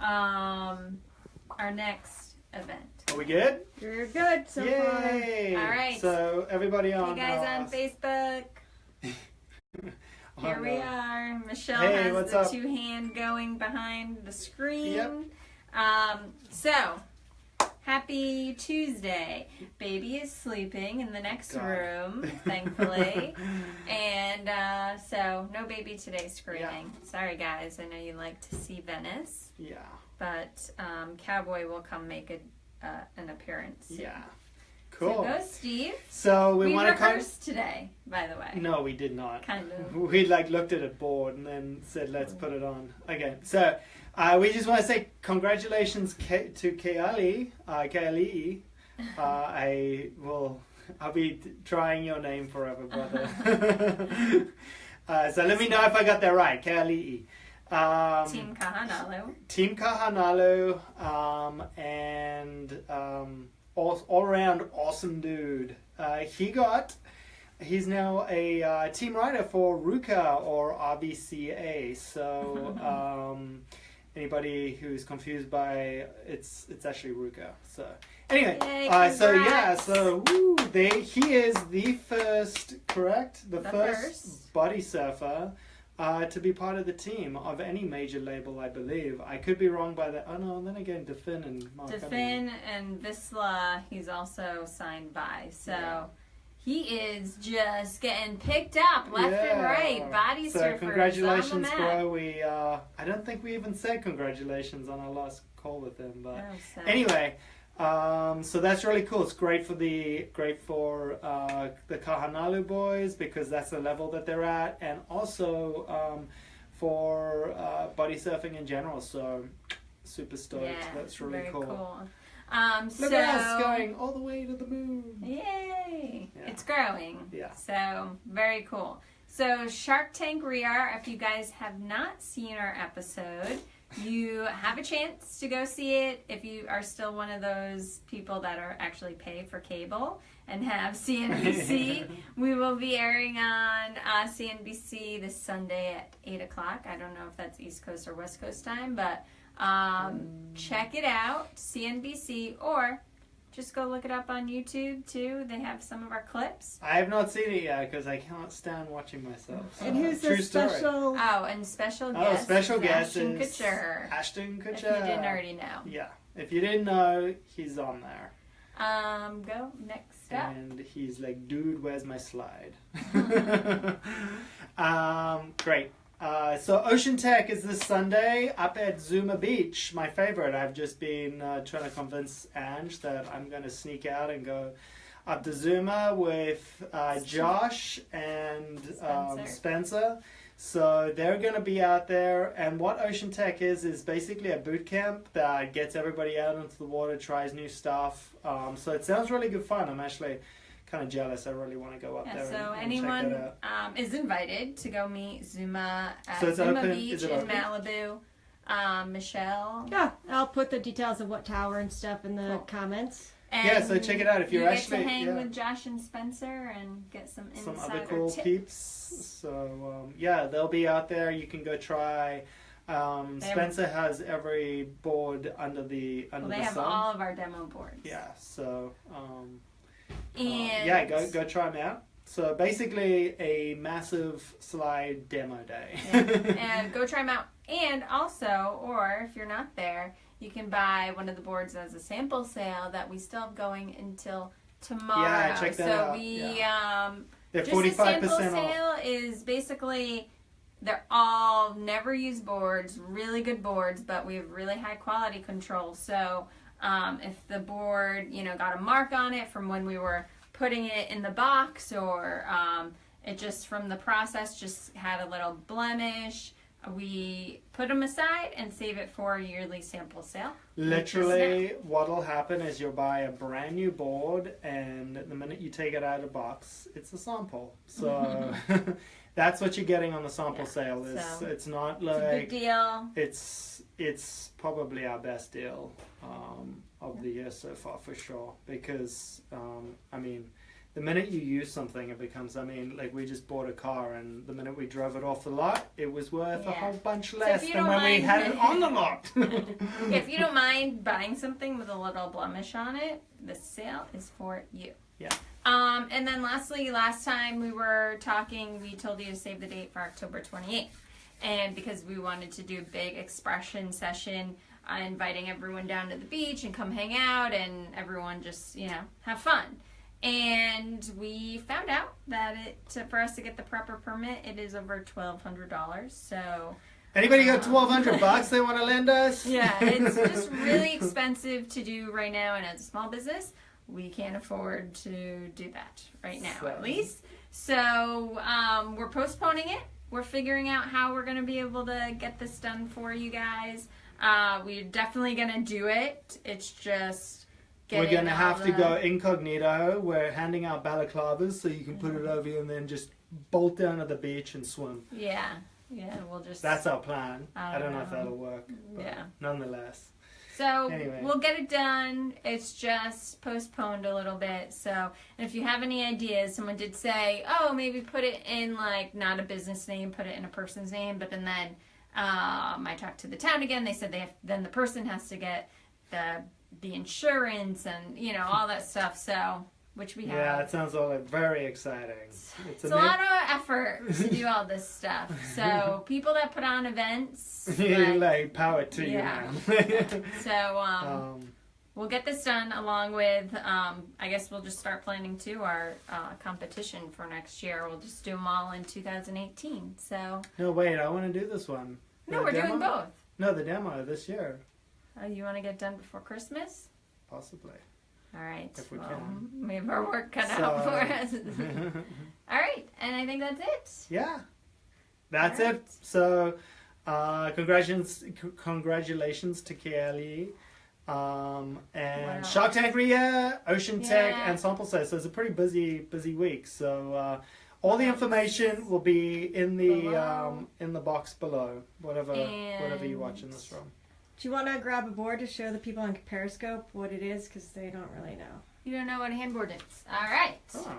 um, our next event. Are we good? You're good so Yay! All right. So everybody on. Hey guys on uh, Facebook. Here we uh, are. Michelle Hey, has the up? two hand going behind the screen. Yep. Um, so, happy Tuesday. Baby is sleeping in the next God. room, thankfully. and uh, so, no baby today screaming. Sorry, guys. I know you like to see Venice, Yeah. but um, Cowboy will come make a, uh, an appearance. soon. Yeah. So Cool. go, Steve. So we, We, want to come. today, by the way. No, we did not. Kind of. We like looked at a board and then said, "Let's put it on." Okay, so uh, we just want to say congratulations K- to Keali, uh, Keali. Uh, I will. I'll be trying your name forever, brother. uh, so let me know if I got that right, Keali. Um, Team Kahanalu. Team Kahanalu, um, and um, all, all around awesome dude. Uh, he got, he's now a uh, team rider for Ruka or RVCA. So um, anybody who's confused by it's it's actually Ruka. So anyway, Yay, uh, so yeah, so woo, they he is the first, correct, the, The first, first. body surfer uh, to be part of the team of any major label, I believe. I could be wrong by that. Oh no, and then again, Defin and Mark. Defin and Vissla, he's also signed by. So Yeah. he is just getting picked up left and right. Body So surfers congratulations, on bro. We uh, I don't think we even said congratulations on our last call with him, but Oh, so- anyway. Um, so that's really cool. It's great for the great for uh, the Kahanalu boys because that's the level that they're at, and also um, for uh, body surfing in general. So super stoked. yeah, that's really very cool. Um, Look so at us going all the way to the moon. Yay! Yeah. It's growing. Yeah. So very cool. So Shark Tank Rear, if you guys have not seen our episode, you have a chance to go see it if you are still one of those people that are actually pay for cable and have CNBC. we will be airing on uh, CNBC this Sunday at 8 o'clock. I don't know if that's East Coast or West Coast time, but um, check it out, CNBC, or just go look it up on YouTube too. They have some of our clips. I have not seen it yet because I can't stand watching myself. so- And who's True the story. special? Oh, and special guest. Oh, special guest Ashton is Kutcher. Ashton Kutcher. If you didn't already know. Yeah, if you didn't know, he's on there, Um, go next up. and he's like, "Dude, where's my slide?" um, great. Uh, so Ocean Tech is this Sunday up at Zuma Beach, my favorite. I've just been uh, trying to convince Ange that I'm going to sneak out and go up to Zuma with uh, Josh and um, Spencer. Spencer. So they're going to be out there, and what Ocean Tech is is basically a boot camp that gets everybody out into the water, tries new stuff. Um, so it sounds really good fun. I'm actually kind of jealous. I really want to go up Yeah, there. so and, and check anyone that out. um, is invited to go meet Zuma at So it's Zuma open- Beach in open? Malibu. Um, Michelle. Yeah, I'll put the details of what tower and stuff in the Cool. comments. And Yeah, so check it out if you're you actually- get to hang yeah. with Josh and Spencer and get some some other cool tips. peeps. So um, yeah, they'll be out there. You can go try. Um, They have- Spencer has every board under the under Well, they the have sun. all of our demo boards. Yeah, so um, And yeah, go go try them out. So basically, a massive slide demo day. and go try them out. And also, or if you're not there, you can buy one of the boards as a sample sale that we still have going until tomorrow. Yeah, check that so out. we um They're just forty a sample percent off. sale is basically they're all never used boards, really good boards, but we have really high quality control. So um, if the board, you know, got a mark on it from when we were putting it in the box, or um, it just from the process just had a little blemish, we put them aside and save it for a yearly sample sale. Literally, what'll happen is you'll buy a brand new board, and the minute you take it out of the box, it's a sample. So that's what you're getting on the sample Yeah, sale. Is so it's not It's like deal. it's it's probably our best deal um, of the year so far for sure. Because um, I mean, the minute you use something, it becomes. I mean, like we just bought a car, and the minute we drove it off the lot, it was worth a whole bunch less you than when we had it on the lot. if you don't mind buying something with a little blemish on it, the sale is for you. Yeah. Um, and then lastly, last time we were talking, we told you to save the date for October 28th. And because we wanted to do a big expression session, uh, inviting everyone down to the beach and come hang out and everyone just, you know, have fun. And we found out that it to, for us to get the proper permit, it is over $1,200. So Anybody got twelve hundred bucks they want to lend us? yeah, it's just really expensive to do right now, and as a small business, we can't afford to do that right now, at least. So um, we're postponing it. We're figuring out how we're going to be able to get this done for you guys. Uh, we're definitely going to do it. It's just We're gonna all have to go incognito. We're handing out balaclavas so you can put it over you and then just bolt down to the beach and swim. Yeah, yeah. We'll just That's our plan. I I don't know if that'll work. But Yeah. Nonetheless. So Anyway. we'll get it done. It's just postponed a little bit. So and if you have any ideas, someone did say, oh, maybe put it in like not a business name, put it in a person's name. But then then um, I talked to the town again. They said they have, then the person has to get the the insurance and you know all that stuff. So which we have. Yeah, it sounds all like very exciting. It's, It's a a lot of effort to do all this stuff. So people that put on events, like, like power to Yeah. you, man. so um, um, We'll get this done along with, um, I guess we'll just start planning too our uh, competition for next year. We'll just do them all in 2018. So, no, wait, I want to do this one. no, The we're demo? doing both. No, the demo this year, Oh, you want to get done before Christmas? possibly. All right. If we well, can. We have our work cut So- out for us. all right. And I think that's it. yeah, that's Alright. it. So, uh, congratulations, congratulations to Kelly. Um, and Wow. Shark Tank Ria, Ocean Tech, and Sample Size. So it's a pretty busy, busy week. So uh, all the information will be in the um, in the box below, whatever whatever you're watching this from. Do you want to grab a board to show the people on Periscope what it is? Because they don't really know. You don't know what a handboard is. All right. Oh,